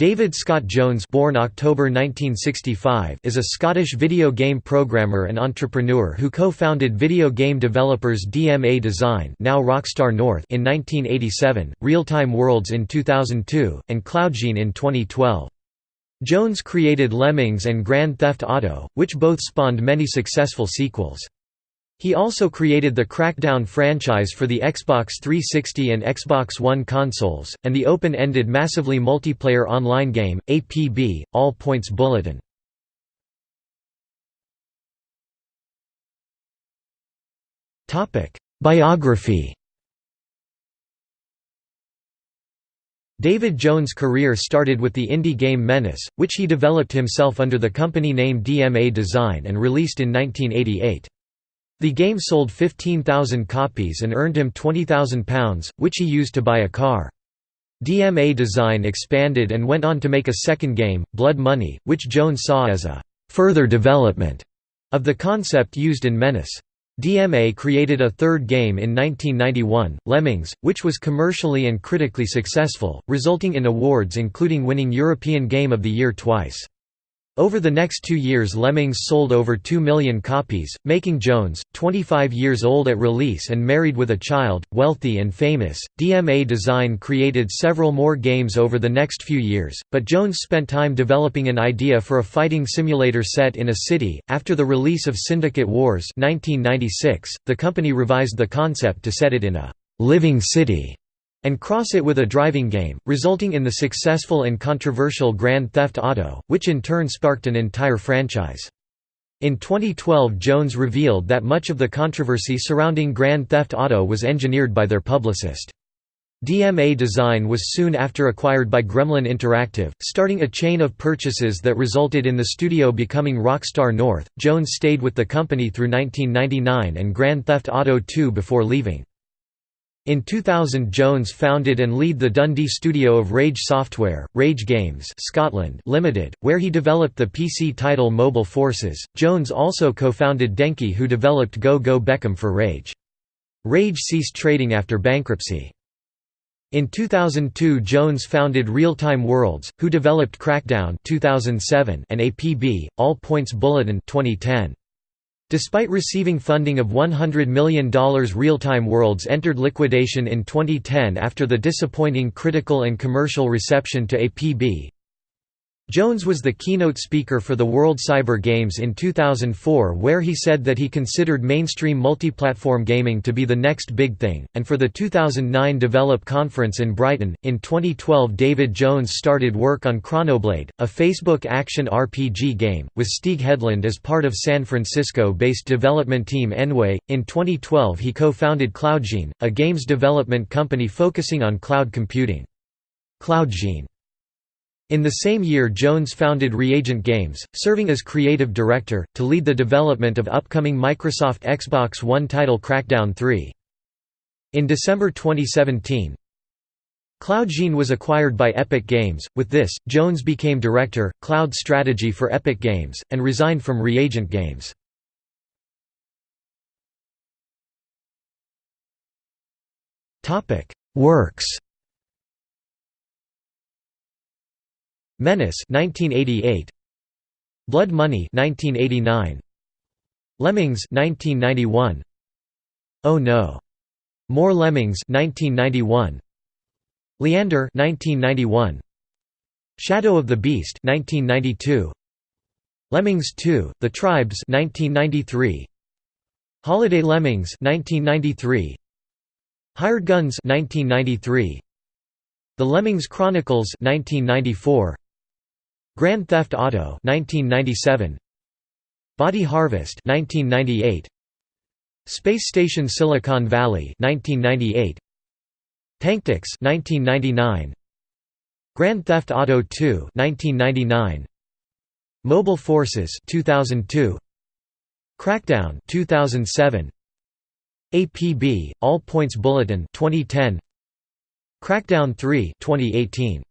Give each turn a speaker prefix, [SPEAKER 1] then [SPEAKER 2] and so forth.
[SPEAKER 1] David Scott Jones born October 1965 is a Scottish video game programmer and entrepreneur who co-founded video game developers DMA Design now Rockstar North in 1987, Real-Time Worlds in 2002, and Cloudgine in 2012. Jones created Lemmings and Grand Theft Auto, which both spawned many successful sequels. He also created the Crackdown franchise for the Xbox 360 and Xbox One consoles, and the open-ended massively multiplayer online game, APB, All Points Bulletin. Biography David Jones' career started with the indie game Menace, which he developed himself under the company name DMA Design and released in 1988. The game sold 15,000 copies and earned him £20,000, which he used to buy a car. DMA Design expanded and went on to make a second game, Blood Money, which Jones saw as a «further development» of the concept used in Menace. DMA created a third game in 1991, Lemmings, which was commercially and critically successful, resulting in awards including winning European Game of the Year twice. Over the next two years Lemmings sold over 2 million copies, making Jones, 25 years old at release and married with a child, wealthy and famous. DMA Design created several more games over the next few years, but Jones spent time developing an idea for a fighting simulator set in a city. After the release of Syndicate Wars 1996, the company revised the concept to set it in a living city and cross it with a driving game, resulting in the successful and controversial Grand Theft Auto, which in turn sparked an entire franchise. In 2012 Jones revealed that much of the controversy surrounding Grand Theft Auto was engineered by their publicist. DMA Design was soon after acquired by Gremlin Interactive, starting a chain of purchases that resulted in the studio becoming Rockstar North. Jones stayed with the company through 1999 and Grand Theft Auto 2 before leaving. In 2000 Jones founded and lead the Dundee studio of Rage Software, Rage Games Scotland Limited, where he developed the PC title Mobile Forces. Jones also co-founded Denki who developed Go Go Beckham for Rage. Rage ceased trading after bankruptcy. In 2002 Jones founded Real-Time Worlds, who developed Crackdown 2007 and APB, All Points Bulletin 2010. Despite receiving funding of $100 million Real-Time Worlds entered liquidation in 2010 after the disappointing critical and commercial reception to APB. Jones was the keynote speaker for the World Cyber Games in 2004 where he said that he considered mainstream multiplatform gaming to be the next big thing, and for the 2009 Develop conference in Brighton. In 2012 David Jones started work on Chronoblade, a Facebook action RPG game, with Stieg Hedlund as part of San Francisco-based development team nWay. In 2012 he co-founded Cloudgine, a games development company focusing on cloud computing. Cloudgine in the same year Jones founded Reagent Games, serving as creative director, to lead the development of upcoming Microsoft Xbox One title Crackdown 3. In December 2017, Cloudgine was acquired by Epic Games. With this, Jones became director, cloud strategy for Epic Games, and resigned from Reagent Games. Works Menace 1988 Blood Money 1989 Lemmings 1991 Oh No. More Lemmings 1991 Leander 1991 Shadow of the Beast 1992 Lemmings 2 The Tribes 1993 Holiday Lemmings 1993 Hired Guns 1993 The Lemmings Chronicles 1994 Grand Theft Auto 1997 Body Harvest 1998 Space Station Silicon Valley 1998 Tanktics 1999 Grand Theft Auto 2 1999 Mobile Forces 2002 Crackdown 2007 APB All Points Bulletin 2010 Crackdown 3 2018